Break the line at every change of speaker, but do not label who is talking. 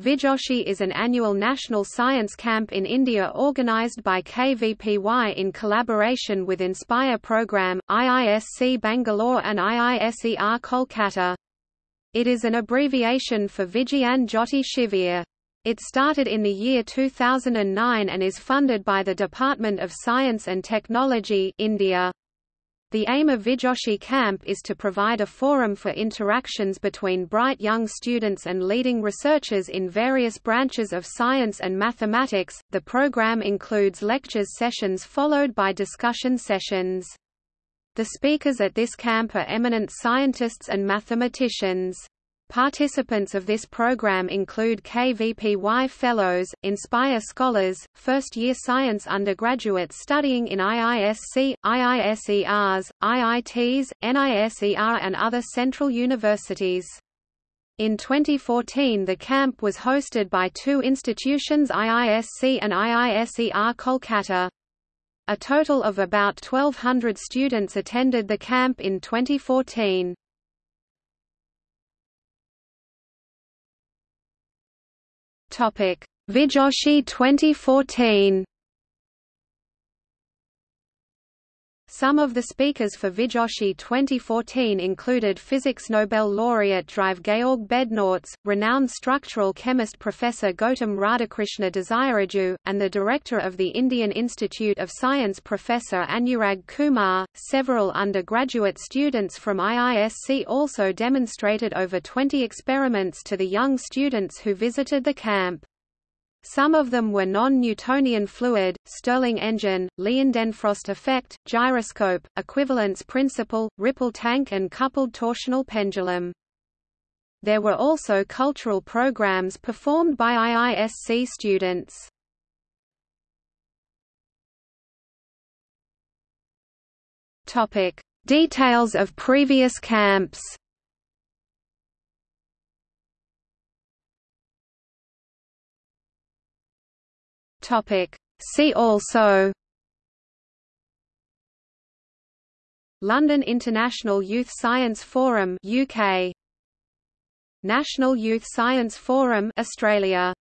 Vijoshi is an annual national science camp in India organised by KVPY in collaboration with Inspire Programme, IISC Bangalore and IISER Kolkata. It is an abbreviation for Vigyan Jyoti Shivir. It started in the year 2009 and is funded by the Department of Science and Technology India. The aim of Vijoshi Camp is to provide a forum for interactions between bright young students and leading researchers in various branches of science and mathematics. The program includes lectures sessions followed by discussion sessions. The speakers at this camp are eminent scientists and mathematicians. Participants of this program include KVPY Fellows, Inspire Scholars, first-year science undergraduates studying in IISC, IISERs, IITs, NISER and other central universities. In 2014 the camp was hosted by two institutions IISC and IISER Kolkata. A total of about 1,200 students attended the camp in 2014. Topic: Vijoshi 2014. Some of the speakers for Vijoshi 2014 included Physics Nobel laureate Drive Georg Bednorz, renowned structural chemist Professor Gautam Radhakrishna Desiraju, and the director of the Indian Institute of Science Professor Anurag Kumar. Several undergraduate students from IISC also demonstrated over 20 experiments to the young students who visited the camp. Some of them were non-Newtonian fluid, Stirling engine, Leidenfrost effect, gyroscope, equivalence principle, ripple tank and coupled torsional pendulum. There were also cultural programs performed by IISC students. Details of previous camps. Topic. See also London International Youth Science Forum UK National Youth Science Forum Australia